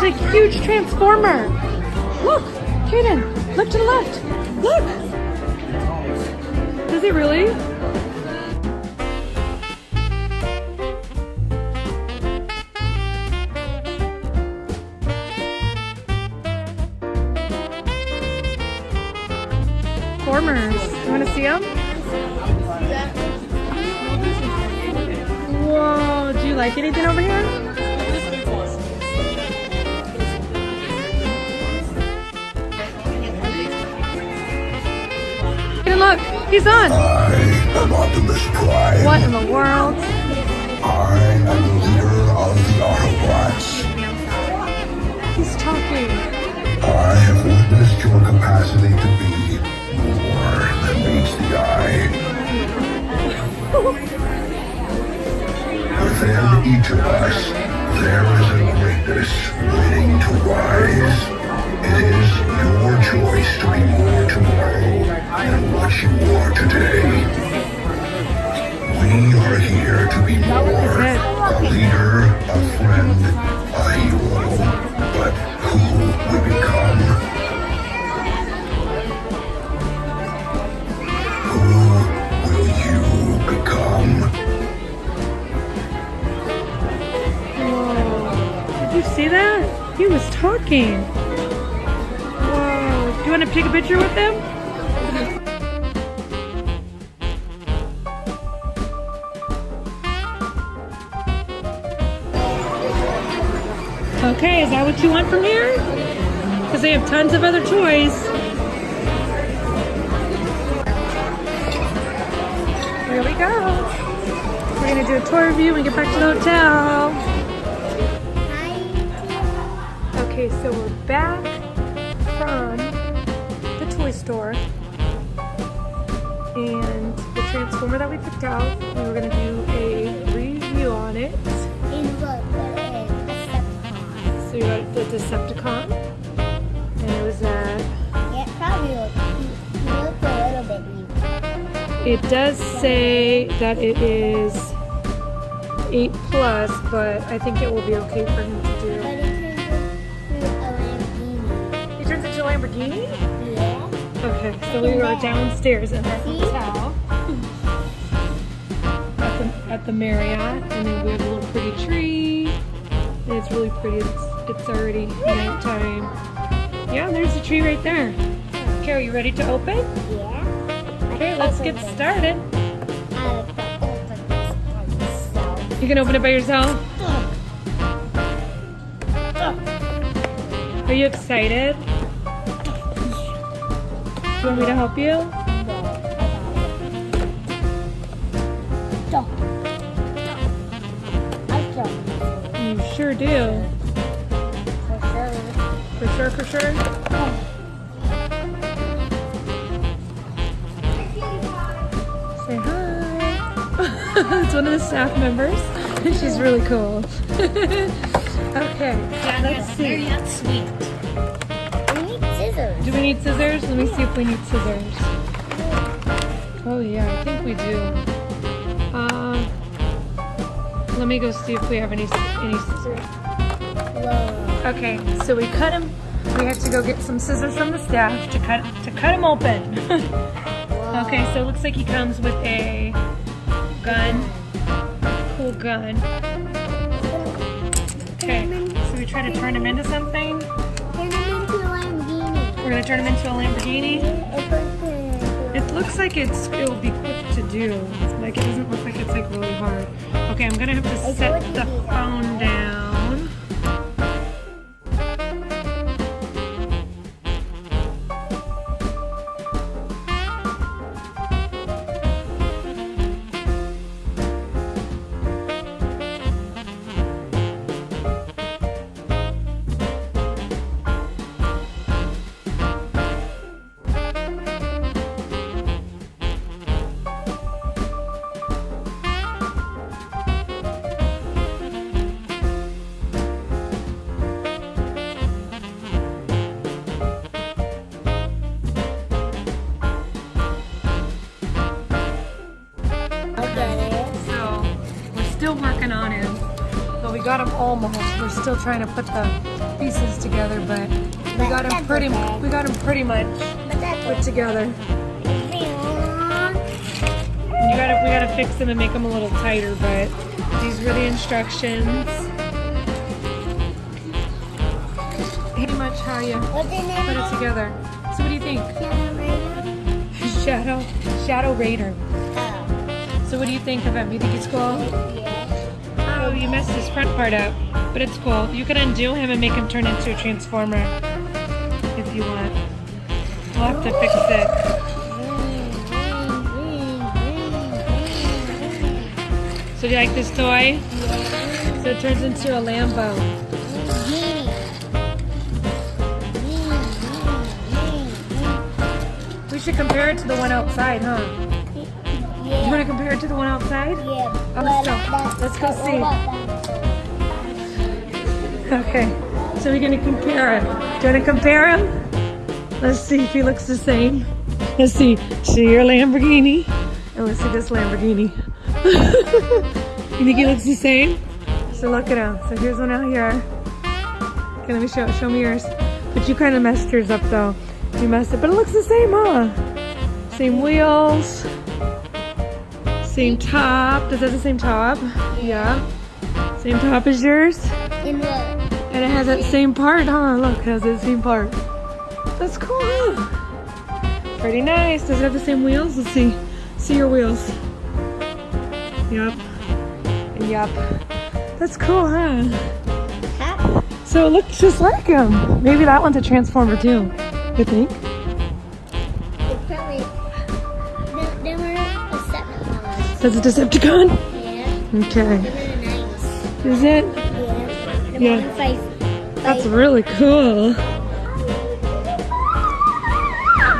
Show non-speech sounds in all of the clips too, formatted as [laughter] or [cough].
There's a huge transformer. Look, Kaden, look to the left. Look. Does it really? Transformers. You want to see them? Whoa, do you like anything over here? He's on. I am Optimus Prime. What in the world? I am the leader of the Autobots. He's talking. I have witnessed your capacity to be more than meets the eye. Within each of us, there is a greatness waiting to rise. It is your choice to be more tomorrow than what you are today. We are here to be more. A leader, a friend, a hero. But who we become? Who will you become? Did you see that? He was talking. Whoa. Do you want to take a picture with him? Okay, is that what you want from here? Because they have tons of other toys. Here we go. We're gonna do a tour review we get back to the hotel. Okay, so we're back from the toy store. And the transformer that we picked out, we were gonna do a review on it. The Decepticon. And it was uh, at It does say that it is 8 plus, but I think it will be okay for him to do. He turns into a Lamborghini? Okay, so we are downstairs in our hotel at the, at the Marriott, and then we have a little pretty tree. And it's really pretty. It's, it's already nighttime. Yeah, there's a tree right there. Okay, are you ready to open? Yeah. Okay, let's get started. You can open it by yourself? Are you excited? Do you want me to help you? You sure do. For sure, for sure. Say hi. [laughs] it's one of the staff members. [laughs] She's really cool. [laughs] okay, yeah, let's see. Do we need scissors? Let me see if we need scissors. Oh yeah, I think we do. Uh, let me go see if we have any any scissors. Okay, so we cut him. We have to go get some scissors from the staff to cut to cut him open. [laughs] okay, so it looks like he comes with a gun, cool gun. Okay, so we try to turn him into something. We're gonna turn him into a Lamborghini. It looks like it's it will be quick to do. Like it doesn't look like it's like really hard. Okay, I'm gonna have to set the phone down. Got almost. We're still trying to put the pieces together, but we got them pretty. We got them pretty much put together. You gotta, we gotta fix them and make them a little tighter, but these were the instructions. Pretty much how you put it together. So what do you think? [laughs] Shadow, Shadow Raider. So what do you think of him? You think he's cool? Oh, you messed his front part up, but it's cool. You can undo him and make him turn into a transformer if you want. We'll have to fix it. So do you like this toy? So it turns into a Lambo. We should compare it to the one outside, huh? You want to compare it to the one outside? Yeah. Oh, let's go. Let's go see. Okay, so we're gonna compare him. Do you wanna compare him? Let's see if he looks the same. Let's see. See your Lamborghini. And let's see this Lamborghini. [laughs] you think he looks the same? So look at him. So here's one out here. Okay, let me show show me yours. But you kind of messed yours up though. You messed it, but it looks the same, huh? Same wheels. Same top. Does that have the same top? Yeah. Same top as yours? And it has that same part, huh? Look, it has that same part. That's cool. huh? Pretty nice. Does it have the same wheels? Let's see. See your wheels. Yep. Yep. That's cool, huh? Huh? So it looks just like him. Maybe that one's a transformer too. You think? It's probably. They, they were a separate one. That's a Decepticon? Yeah. Okay. Nice. Is it? Yeah. Yeah. fight. That's really cool. You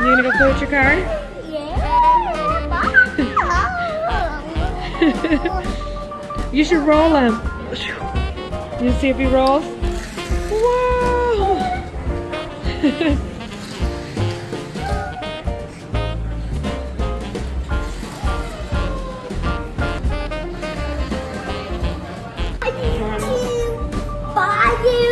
gonna go play with your car? Yeah. You should roll him. You see if he rolls? Wow! [laughs] Buy you